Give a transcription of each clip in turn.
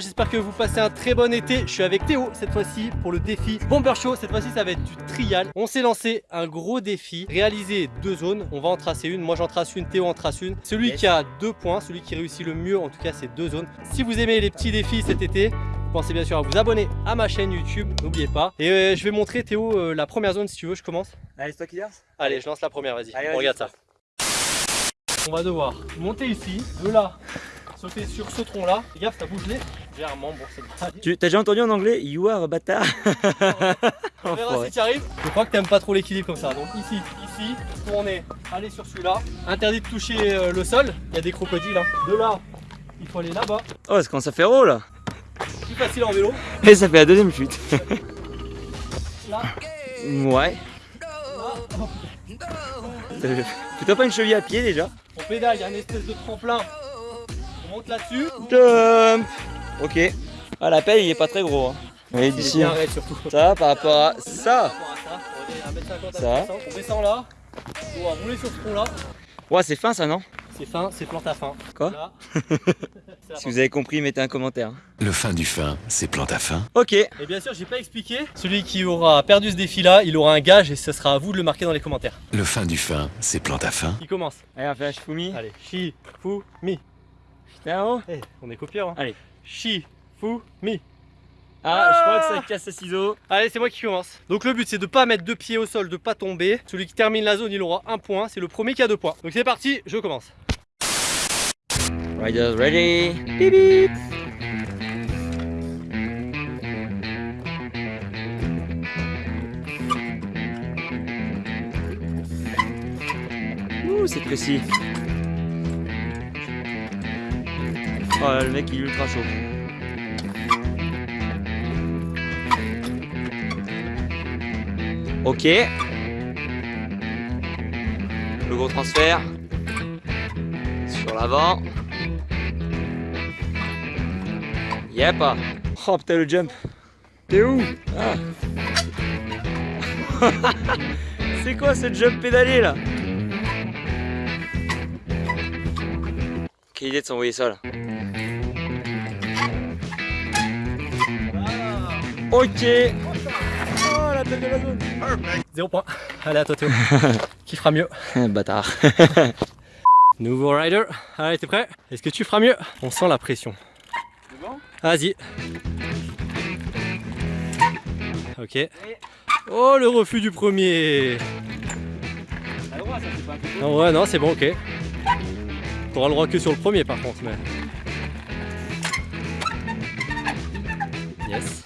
J'espère que vous passez un très bon été. Je suis avec Théo cette fois-ci pour le défi Bomber Show. Cette fois-ci, ça va être du trial. On s'est lancé un gros défi. Réaliser deux zones. On va en tracer une. Moi, j'en trace une. Théo en trace une. Celui Yes. qui a deux points, celui qui réussit le mieux, en tout cas, c'est deux zones. Si vous aimez les petits défis cet été, pensez bien sûr à vous abonner à ma chaîne YouTube. N'oubliez pas. Et euh, je vais montrer Théo euh, la première zone si tu veux. Je commence. Allez, c'est toi qui lance Allez, je lance la première. Vas-y. On regarde ça. On va devoir monter ici, de là, sauter sur ce tronc là. Gaffe, ça bouge Bon, c'est. Tu t'as déjà entendu en anglais You are a bâtard On verra si tu arrives. Je crois que t'aimes pas trop l'équilibre comme ça. Donc ici, ici, tourner, aller sur celui-là. Interdit de toucher euh, le sol. Il y a des crocodiles. hein. De là, il faut aller là-bas. Oh, c'est quand ça fait haut là Plus facile en vélo. Et ça fait la deuxième chute. Là, Ouais. là. Plutôt pas une cheville à pied déjà On pédale, il y a une espèce de tremplin. On monte là-dessus. Jump Ok. Ah, la pelle il est pas très gros. Hein. Il est d'ici, ça par rapport à ça. ça, on est à 1m50 à Ça. 1m60. On descend là. On va rouler sur ce tronc là. Ouais, c'est fin ça non? C'est fin, c'est plante à fin. Quoi? Là. Si vous avez compris, mettez un commentaire. Le fin du fin, c'est plante à fin. Ok. Et bien sûr, j'ai pas expliqué. Celui qui aura perdu ce défi là, il aura un gage et ce sera à vous de le marquer dans les commentaires. Le fin du fin, c'est plante à fin. Qui commence Allez, on fait un Shifumi. Allez, Shi, Putain, oh. Eh, on est copieurs. Hein. Allez. Shi, Fu, Mi. Ah, je crois que ça casse le ciseau. Allez, c'est moi qui commence. Donc le but c'est de pas mettre deux pieds au sol, de pas tomber. Celui qui termine la zone, il aura un point. C'est le premier qui a deux points. Donc c'est parti, je commence. Riders ready? Ouh, c'est précis. Oh le mec il est ultra chaud. Ok. Le gros transfert. Sur l'avant. Yep. Oh putain le jump. T'es où? Ah. C'est quoi ce jump pédalé là? Quelle idée de s'envoyer ça là. Ok. Oh la tête de la zone. Zéro point. Allez, à toi Théo. qui fera mieux Bâtard. Nouveau rider. Allez, t'es prêt? Est-ce que tu feras mieux? On sent la pression. Vas-y. Ok. Oh, le refus du premier. Non, ouais, non, c'est bon, ok. T'auras le droit que sur le premier par contre, mais. Yes.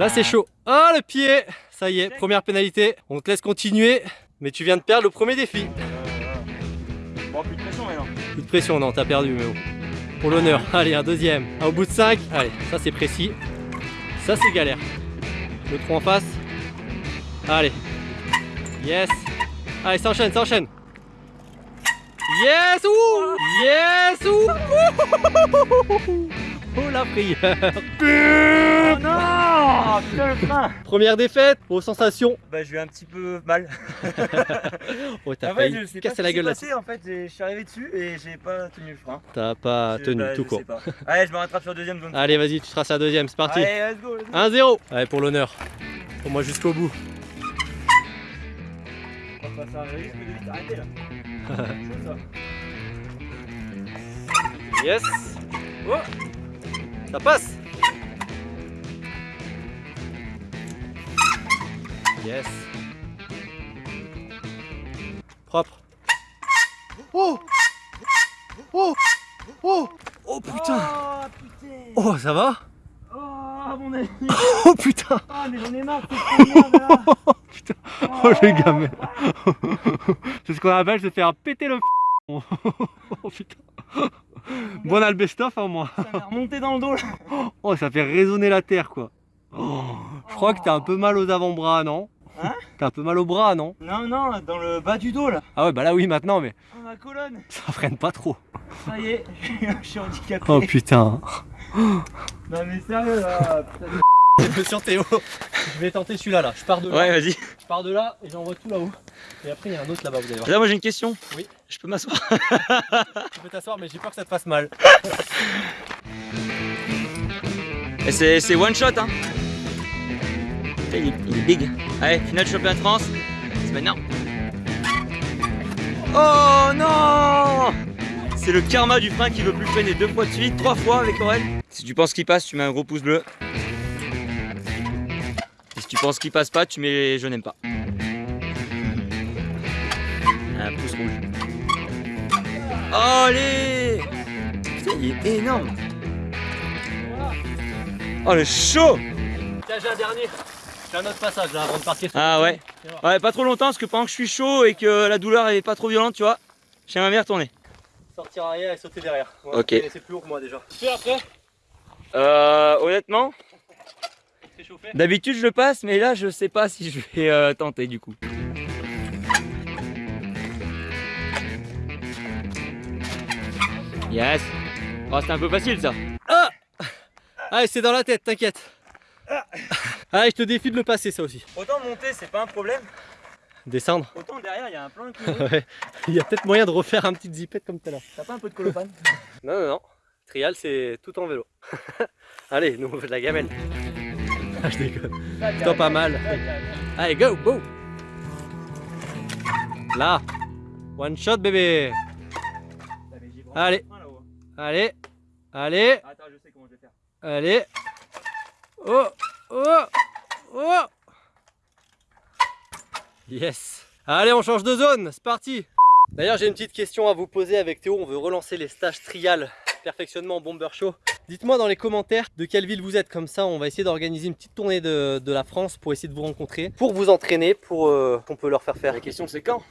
Là, c'est chaud. Oh, le pied Ça y est, première pénalité. On te laisse continuer, mais tu viens de perdre le premier défi. Bon, plus de pression maintenant. Plus de pression, non, t'as perdu, mais bon. Pour l'honneur. Allez, un deuxième. Ah, au bout de 5. Allez, ça c'est précis. Ça c'est galère. Le trou en face. Allez. Yes. Allez, ça enchaîne, ça enchaîne. Yes ouh Yes ouh Oh la prière Oh non Putain le frein Première défaite, aux sensations. Bah j'ai eu un petit peu mal. Oh t'as fait, failli je sais pas casser la gueule s'est là. passé, En fait, j'ai- je suis arrivé dessus et j'ai pas tenu le frein. T'as pas Je- tenu bah, tout je court. Allez, je me rattrape sur la deuxième zone. Allez vas-y, tu traces la deuxième, c'est parti. Allez, let's go, let's go. 1-0 Allez pour l'honneur. Pour moi jusqu'au bout. On va passer un risque de vite arrêter là. Ça. Yes Oh Ça passe Yes. Propre. Oh. Oh. Oh. Oh putain. Oh putain. Oh ça va? Oh mon ami. Oh putain. Oh mais j'en ai marre Oh putain. Oh le gamin C'est ce qu'on appelle se faire péter le Oh putain. Bon on a le best-of hein, moi. Ça m'a remonté dans le dos là. Oh, ça fait résonner la terre, quoi. Oh, je crois que t'as un peu mal aux avant-bras, non? Hein T'as un peu mal au bras, non Non, non, dans le bas du dos là Ah ouais, bah là oui, maintenant, mais Oh ma colonne ça freine pas trop. Ça y est, je suis handicapé Oh putain. Non mais sérieux là putain. Sur Théo, je vais tenter celui-là, là. Je pars de là, Ouais, vas-y. je pars de là et j'envoie tout là-haut. Et après, il y a un autre là-bas, vous allez voir. Là, moi j'ai une question. Oui. Je peux m'asseoir? Tu peux t'asseoir, mais j'ai peur que ça te fasse mal. Et c'est one shot hein. Il est, big. Allez, finale champion de France. C'est maintenant. Oh non C'est le karma du frein qui veut plus freiner deux fois de suite, trois fois avec Aurel. Si tu penses qu'il passe, tu mets un gros pouce bleu. Et si tu penses qu'il passe pas, tu mets je n'aime pas. Un pouce rouge. Allez Putain, il est énorme Oh le chaud Tiens, j'ai un dernier. J'ai un autre passage là avant de partir. sur- Ah ouais. Ouais, pas trop longtemps parce que pendant que je suis chaud et que la douleur est pas trop violente, tu vois, j'aimerais bien retourner. Sortir arrière et sauter derrière. Ok. C'est plus que moi déjà. Tu fais après Euh, honnêtement, C'est chauffé d'habitude je le passe, mais là je sais pas si je vais euh, tenter du coup. Yes Oh, c'était un peu facile ça. Allez, c'est dans la tête, t'inquiète. Allez, je te défie de le passer ça aussi. Autant monter, c'est pas un problème. Descendre. Autant derrière, il y a un plan qui Ouais. Il y a peut-être moyen de refaire un petit zipette comme tout à l'heure. T'as pas un peu de colophane Non, non, non. Trial, c'est tout en vélo. Allez, nous on fait de la gamelle. Ah, je déconne. Toi, pas mal. Allez, go, go. Là. One shot, bébé. Allez. Allez. Allez. Attends, je sais comment je vais faire. Allez. Oh. Oh. Oh. Yes. Allez, on change de zone. C'est parti. D'ailleurs, j'ai une petite question à vous poser avec Théo. On veut relancer les stages trial perfectionnement bomber show. Dites-moi dans les commentaires de quelle ville vous êtes. Comme ça, on va essayer d'organiser une petite tournée de, de la France pour essayer de vous rencontrer, pour vous entraîner, pour euh, qu'on peut leur faire faire. La question c'est quand?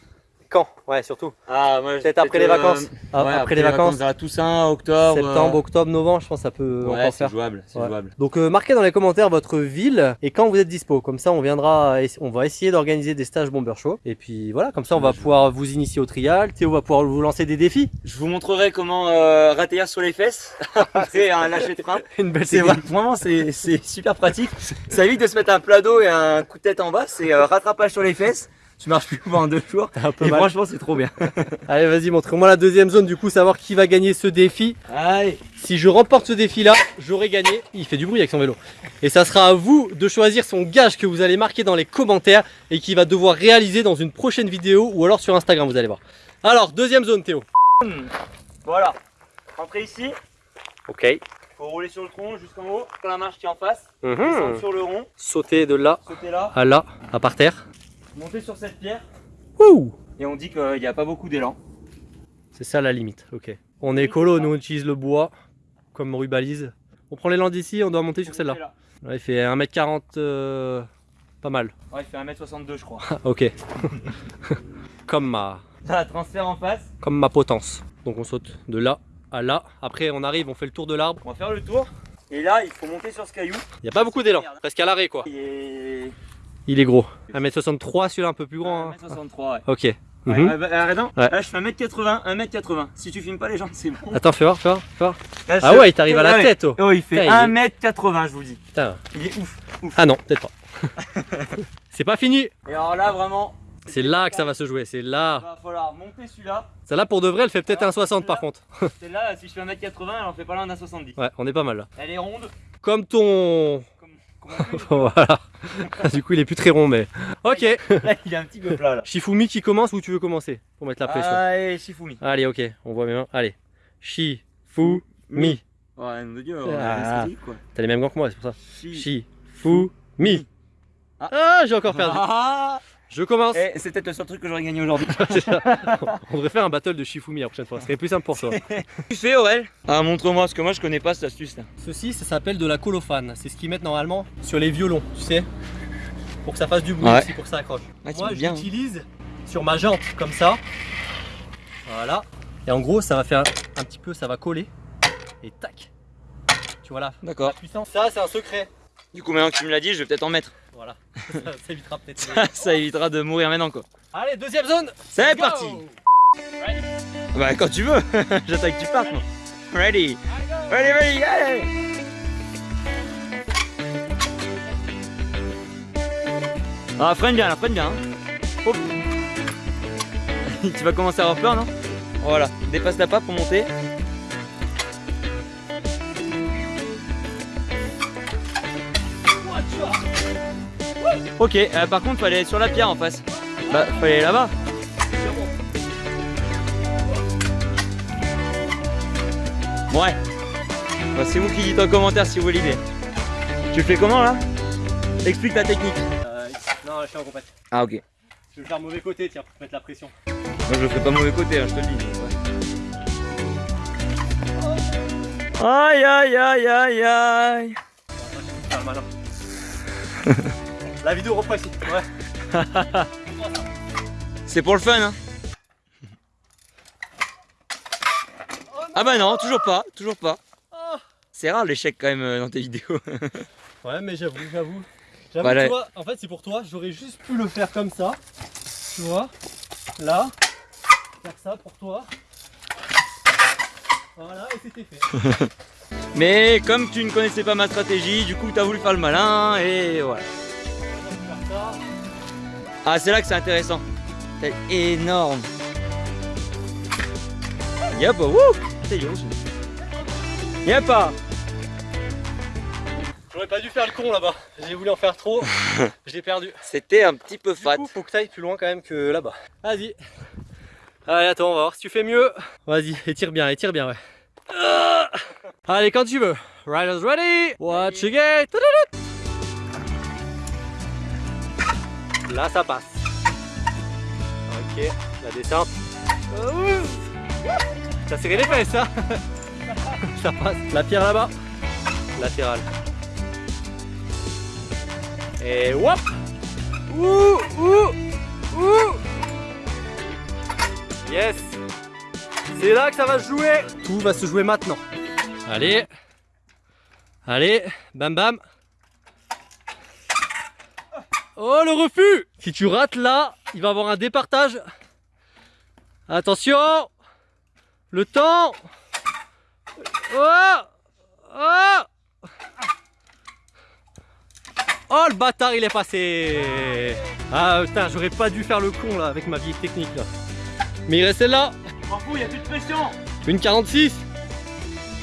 Quand? Ouais, surtout. Ah, moi Peut-être après les vacances. Ah, ouais, après, les vacances. vers la Toussaint, octobre. Septembre, euh, octobre, novembre, je pense que ça peut Ouais, encore c'est faire. jouable, c'est Ouais. jouable. Donc euh, marquez dans les commentaires votre ville et quand vous êtes dispo. Comme ça on viendra, on va essayer d'organiser des stages Bomber Show. Et puis voilà, comme ça on va pouvoir vous initier au trial. Théo va pouvoir vous lancer des défis. Je vous montrerai comment euh, rater sur les fesses après un lâcher de frein. Une belle technique. vraiment c'est c'est super pratique. Ça évite de se mettre un plat d'eau et un coup de tête en bas. C'est euh, rattrapage sur les fesses. Tu marches plus pendant deux jours. Un peu Et mal. franchement c'est trop bien. Allez vas-y montre-moi la deuxième zone du coup, savoir qui va gagner ce défi. Allez. Si je remporte ce défi là, j'aurai gagné. Il fait du bruit avec son vélo. Et ça sera à vous de choisir son gage que vous allez marquer dans les commentaires et qui va devoir réaliser dans une prochaine vidéo ou alors sur Instagram vous allez voir. Alors deuxième zone Théo. Voilà. Rentrez ici. Ok. Faut rouler sur le tronc jusqu'en haut. Quand la marche qui est en face. Descendre sur le rond. Sauter de là Sauter là. à là, à par terre. Monter sur cette pierre. Ouh Et on dit qu'il n'y a pas beaucoup d'élan. C'est ça la limite, ok. On est écolo, nous on utilise le bois comme rubalise. On prend l'élan d'ici, on doit monter sur celle-là. Ouais, il fait 1m40, euh, pas mal. Ouais, il fait 1m62 je crois. Ok. comme, ma, un transfert en face. comme ma potence. Donc on saute de là à là. Après on arrive, on fait le tour de l'arbre. On va faire le tour. Et là, il faut monter sur ce caillou. Il n'y a pas beaucoup d'élan, presque à l'arrêt quoi. Il est gros. 1m63 celui-là un peu plus grand. hein. 1m63, ouais. Ok. Ouais, non Ouais. Là, je fais 1m80, 1m80. Si tu filmes pas les gens, c'est bon. Attends, fais voir, fais voir, fais voir. Là, Ah ouais, il t'arrive à la tête oh. Oh, il fait Putain, il 1m80, je vous dis. Putain. Il est ouf. Ah non, peut-être pas. C'est pas fini. Et alors là, vraiment, C'est là que ça va se jouer, c'est il là. va falloir monter celui-là. Celle-là pour de vrai, elle fait peut-être Alors, un 60 par contre. Celle-là, si je fais 1m80, elle en fait pas loin d'un 70. Ouais, on est pas mal là. Elle est ronde. Comme ton. voilà. du coup, il est plus très rond, mais. Ok. là, il est un petit peu plat là. Shifumi qui commence ou tu veux commencer Pour mettre la pression? Allez, Shifumi. Allez, ok, on voit mes mains. Allez. Shifumi. Ouais, de Dieu, Ah. quoi. T'as les mêmes gants que moi, c'est pour ça. Shi- Shifumi. Ah. Ah, j'ai encore perdu. Ah Je commence. Eh, c'est peut-être le seul truc que j'aurais gagné aujourd'hui. On devrait faire un battle de Shifumi la prochaine fois. Ce serait plus simple pour toi. tu fais, Aurel Ah, montre-moi, parce que moi je connais pas cette astuce là. Ceci, ça s'appelle de la colophane. C'est ce qu'ils mettent normalement sur les violons, tu sais Pour que ça fasse du bruit Ouais. aussi, pour que ça accroche. Ah, Moi, j'utilise sur ma jante, comme ça. Voilà. Et en gros, ça va faire un petit peu, ça va coller. Et tac Tu vois là la D'accord. puissance. Ça, c'est un secret. Du coup, maintenant que tu me l'as dit, je vais peut-être en mettre. Voilà. ça, ça évitera peut-être. Ça évitera de mourir maintenant quoi. Allez, deuxième zone C'est parti Bah, quand tu veux J'attends que tu partes moi. Ready Ready, ready, allez Ah, freine bien là, freine bien. hein. Tu vas commencer à avoir peur, non? Voilà, dépasse la pas pour monter. Ok, euh, par contre, fallait aller sur la pierre en face. Bah, fallait aller là-bas. Ouais. Bah, c'est vous qui dites en commentaire si vous voulez l'idée. Tu fais comment là? Explique ta technique. Euh, non, je suis en compète. Ah ok. Je vais le faire mauvais côté, tiens, pour te mettre la pression. Moi je le fais pas mauvais côté, hein, je te le dis. Aïe aïe aïe aïe aïe. La vidéo reprend ici. Ouais. C'est pour le fun hein Ah bah non, toujours pas, toujours pas. C'est rare l'échec quand même euh, dans tes vidéos. Ouais, mais j'avoue, j'avoue. J'avoue, Voilà. tu vois, en fait, c'est pour toi. J'aurais juste pu le faire comme ça. Tu vois Là. Faire ça pour toi. Voilà, et c'était fait. Mais comme tu ne connaissais pas ma stratégie, du coup t'as voulu faire le malin et voilà. Ah c'est là que c'est intéressant. C'est énorme. Y'a pas, wouh C'est yo. Y'a pas. J'aurais pas dû faire le con là-bas. J'ai voulu en faire trop. Je l'ai perdu. C'était un petit peu Du fat. coup, faut que tu ailles plus loin quand même que là-bas. Vas-y. Allez, attends, on va voir si tu fais mieux. Vas-y, étire bien, étire bien, ouais. Ah Allez, quand tu veux. Riders ready. Watch again. Là, ça passe. Ok, la descente. T'as serré les fesses, hein Ça passe. La pierre là-bas. Latérale. Et whoop Ouh, ouh, ouh Yes C'est là que ça va se jouer Tout va se jouer maintenant. Allez Allez, bam bam Oh le refus. Si tu rates là, il va avoir un départage. Attention. Le temps. Oh. Oh. Oh le bâtard il est passé. Ah putain j'aurais pas dû faire le con là avec ma vieille technique là. Mais il reste celle-là M'en fous, y'a plus de pression. Une 46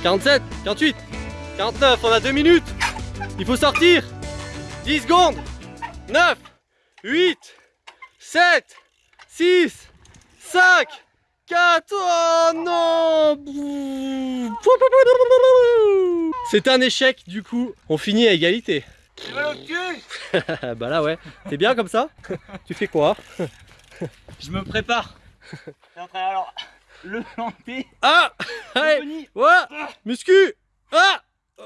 47 48 49 on a 2 minutes. Il faut sortir. 10 secondes 9 8 7 6 5 4 Oh non C'est un échec du coup on finit à égalité bah là ouais, t'es bien comme ça Tu fais quoi Je me prépare. Alors. Le planter. Ah Allez. Ouais Muscu Ah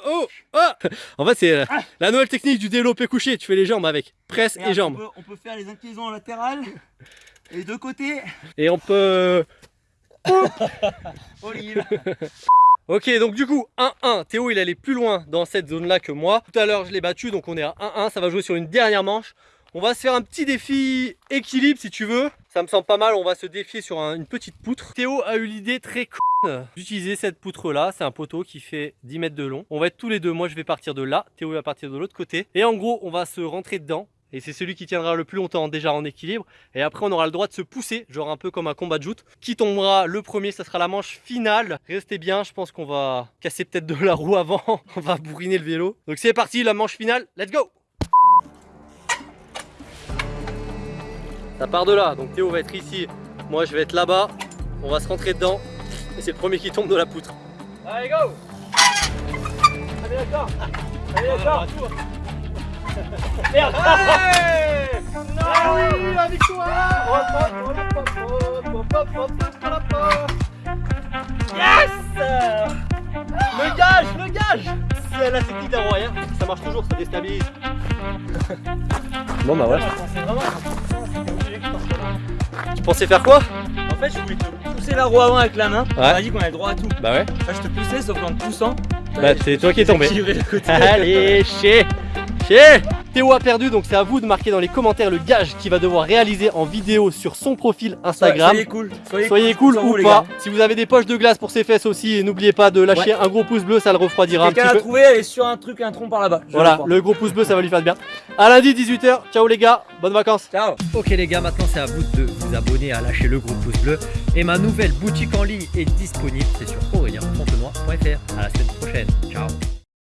Oh Ah En fait c'est euh, la nouvelle technique du développé couché, tu fais les jambes avec presse et jambes. On peut, on peut faire les inclinaisons latérales. Et les deux côtés. Et on peut... Olive. Ok donc du coup 1-1, Théo il allait plus loin dans cette zone là que moi. Tout à l'heure je l'ai battu donc on est à 1-1, ça va jouer sur une dernière manche. On va se faire un petit défi équilibre si tu veux. Ça me semble pas mal, on va se défier sur un- une petite poutre. Théo a eu l'idée très con d'utiliser cette poutre là. C'est un poteau qui fait 10 mètres de long. On va être tous les deux, moi je vais partir de là, Théo va partir de l'autre côté. Et en gros on va se rentrer dedans. Et c'est celui qui tiendra le plus longtemps déjà en équilibre. Et après on aura le droit de se pousser, genre un peu comme un combat de joute. Qui tombera le premier, ça sera la manche finale. Restez bien, je pense qu'on va casser peut-être de la roue avant. on va bourriner le vélo. Donc c'est parti, la manche finale, let's go Ça part de là, donc Théo va être ici, moi je vais être là-bas, on va se rentrer dedans, et c'est le premier qui tombe de la poutre. Allez go! Allez d'accord Allez d'accord Merde. Ah oui, la victoire. Yes! Le gage, le gage! C'est la technique d'un roi, hein. ça marche toujours, ça déstabilise. Bon bah ouais. Tu pensais faire quoi En fait, je voulais te pousser la roue avant avec la main. On Ouais. m'a dit qu'on avait le droit à tout. Bah ouais. Là, je te poussais, sauf qu'en te poussant. Bah c'est toi qui es tombé. Allez, chez Chez Théo a perdu, donc c'est à vous de marquer dans les commentaires le gage qu'il va devoir réaliser en vidéo sur son profil Instagram. Soyez cool. Soyez, Soyez cool ou les pas. gars. Si vous avez des poches de glace pour ses fesses aussi, et n'oubliez pas de lâcher un gros pouce bleu, ça le refroidira un Quelqu'un petit peu. trouvé, elle est sur un truc, un tronc par là-bas. Voilà, le gros pouce bleu, ça va lui faire du bien. À lundi 18h. Ciao les gars, bonnes vacances. Ciao. Ok les gars, maintenant c'est à vous de vous abonner, à lâcher le gros pouce bleu. Et ma nouvelle boutique en ligne est disponible, c'est sur aurélien.fontenoy.fr. À la semaine prochaine, ciao